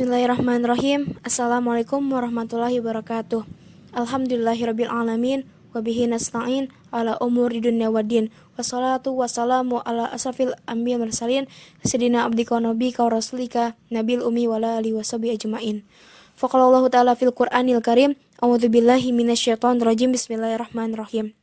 Bismillahirrahmanirrahim. Assalamualaikum warahmatullahi wabarakatuh. Alhamdulillahirabbil alamin wa bihi nasta'in ala umuri dunya waddin. Wassalatu wassalamu ala asrafil anbiya mursalin sayyidina abdika wa nabiyika wa rasulika nabil ummi wa alihi washabi ajmain. Faqala Allah Ta'ala fil Qur'anil Karim, A'udzu billahi minasyaitonir rajim. Bismillahirrahmanirrahim.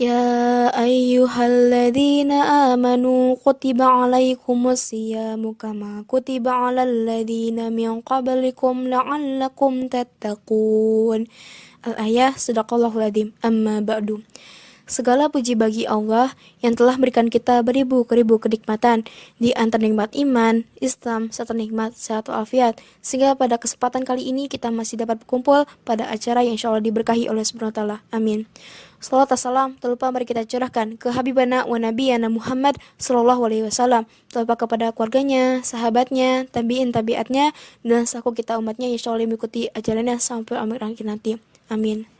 يا أيها الذين آمنوا كتب عليكم الصيام كما كتب على الذين من قبلكم لعلكم تتقون Al-Ayah Sadaqallahul Adim Amma Ba'du Segala puji bagi Allah yang telah berikan kita beribu-ribu kenikmatan di antara nikmat iman, Islam, serta nikmat sehat walafiat. Sehingga pada kesempatan kali ini kita masih dapat berkumpul pada acara yang insya Allah diberkahi oleh Subhanahu Amin. Salawat salam terlupa mari kita curahkan ke Habibana wa Nabiyana Muhammad Sallallahu Alaihi Wasallam terlupa kepada keluarganya, sahabatnya, tabiin tabiatnya dan saku kita umatnya insya Allah mengikuti ajarannya sampai akhir nanti. Amin.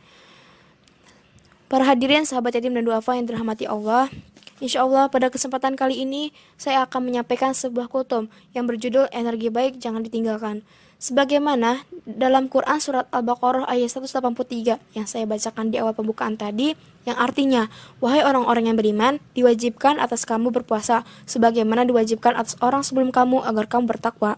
Para hadirin sahabat yatim dan duafa yang dirahmati Allah, Insya Allah pada kesempatan kali ini saya akan menyampaikan sebuah kutum yang berjudul Energi Baik Jangan Ditinggalkan. Sebagaimana dalam Quran Surat Al-Baqarah ayat 183 yang saya bacakan di awal pembukaan tadi, yang artinya, Wahai orang-orang yang beriman, diwajibkan atas kamu berpuasa, sebagaimana diwajibkan atas orang sebelum kamu agar kamu bertakwa.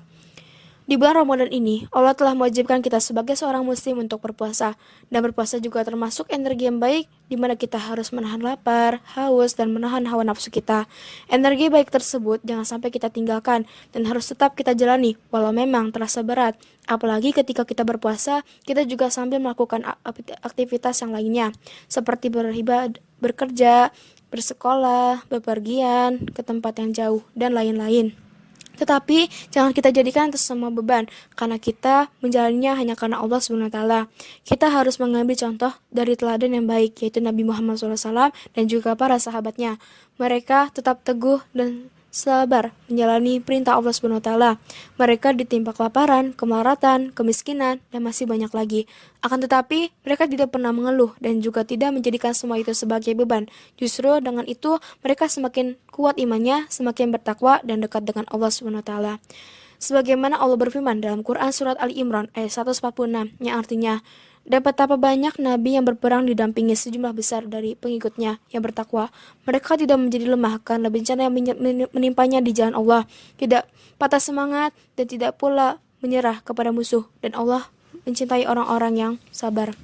Di bulan Ramadan ini, Allah telah mewajibkan kita sebagai seorang muslim untuk berpuasa. Dan berpuasa juga termasuk energi yang baik di mana kita harus menahan lapar, haus, dan menahan hawa nafsu kita. Energi baik tersebut jangan sampai kita tinggalkan dan harus tetap kita jalani walau memang terasa berat. Apalagi ketika kita berpuasa, kita juga sambil melakukan aktivitas yang lainnya, seperti beribadah, bekerja, bersekolah, bepergian ke tempat yang jauh, dan lain-lain. Tetapi jangan kita jadikan itu semua beban karena kita menjalannya hanya karena Allah Subhanahu wa taala. Kita harus mengambil contoh dari teladan yang baik yaitu Nabi Muhammad SAW dan juga para sahabatnya. Mereka tetap teguh dan sabar menjalani perintah Allah Subhanahu wa taala. Mereka ditimpa kelaparan, kemaratan, kemiskinan, dan masih banyak lagi. Akan tetapi, mereka tidak pernah mengeluh dan juga tidak menjadikan semua itu sebagai beban. Justru dengan itu, mereka semakin kuat imannya, semakin bertakwa dan dekat dengan Allah Subhanahu wa taala. Sebagaimana Allah berfirman dalam Quran surat Ali Imran ayat 146 yang artinya dan betapa banyak nabi yang berperang didampingi sejumlah besar dari pengikutnya yang bertakwa. Mereka tidak menjadi lemah karena bencana yang menimpanya di jalan Allah, tidak patah semangat dan tidak pula menyerah kepada musuh dan Allah mencintai orang-orang yang sabar.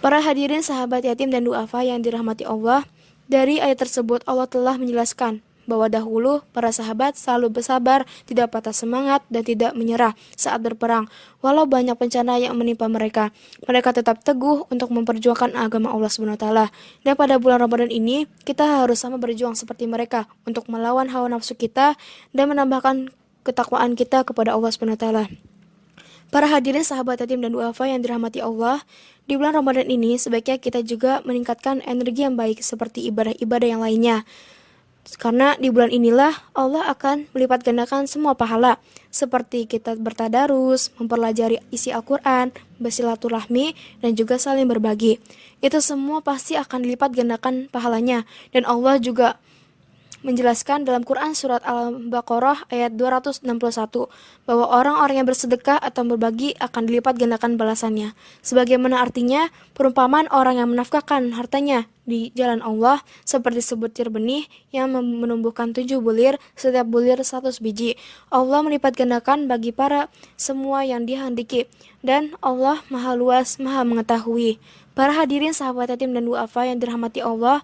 Para hadirin sahabat yatim dan duafa yang dirahmati Allah, dari ayat tersebut Allah telah menjelaskan bahwa dahulu para sahabat selalu bersabar, tidak patah semangat, dan tidak menyerah saat berperang. Walau banyak bencana yang menimpa mereka, mereka tetap teguh untuk memperjuangkan agama Allah SWT. Dan pada bulan Ramadan ini, kita harus sama berjuang seperti mereka untuk melawan hawa nafsu kita dan menambahkan ketakwaan kita kepada Allah SWT. Para hadirin sahabat yatim dan duafa yang dirahmati Allah, di bulan Ramadan ini sebaiknya kita juga meningkatkan energi yang baik seperti ibadah-ibadah yang lainnya. Karena di bulan inilah Allah akan melipat gandakan semua pahala seperti kita bertadarus, mempelajari isi Al-Quran, bersilaturahmi, dan juga saling berbagi. Itu semua pasti akan dilipat gandakan pahalanya dan Allah juga menjelaskan dalam Quran surat Al-Baqarah ayat 261 bahwa orang-orang yang bersedekah atau berbagi akan dilipat gandakan balasannya. Sebagaimana artinya perumpamaan orang yang menafkahkan hartanya di jalan Allah seperti sebutir benih yang menumbuhkan tujuh bulir, setiap bulir satu biji. Allah melipat gandakan bagi para semua yang dihendaki dan Allah maha luas, maha mengetahui. Para hadirin sahabat yatim dan duafa yang dirahmati Allah,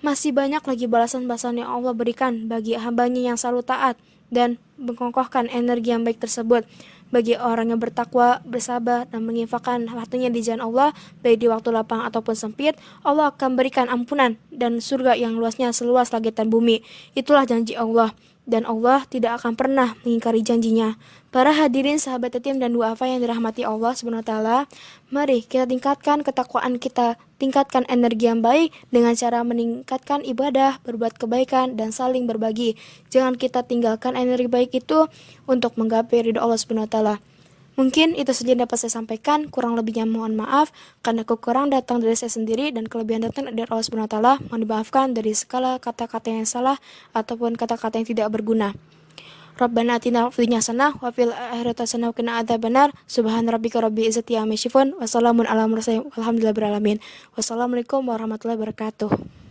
masih banyak lagi balasan-balasan yang Allah berikan bagi hambanya yang selalu taat dan mengkokohkan energi yang baik tersebut bagi orang yang bertakwa, bersabar, dan menginfakkan hartanya di jalan Allah, baik di waktu lapang ataupun sempit, Allah akan berikan ampunan dan surga yang luasnya seluas langit dan bumi. Itulah janji Allah dan Allah tidak akan pernah mengingkari janjinya. Para hadirin sahabat yatim dan duafa yang dirahmati Allah SWT, mari kita tingkatkan ketakwaan kita, tingkatkan energi yang baik dengan cara meningkatkan ibadah, berbuat kebaikan, dan saling berbagi. Jangan kita tinggalkan energi baik itu untuk menggapai ridho Allah SWT. Mungkin itu saja yang dapat saya sampaikan, kurang lebihnya mohon maaf karena kekurangan datang dari saya sendiri dan kelebihan datang dari Allah taala. Mohon dimaafkan dari segala kata-kata yang salah ataupun kata-kata yang tidak berguna. Rabbana atina fid hasanah wa fil akhirati hasanah wa qina adzabannar. Subhana rabbika rabbil izzati amma yasifun wa salamun alamin. Wassalamualaikum warahmatullahi wabarakatuh.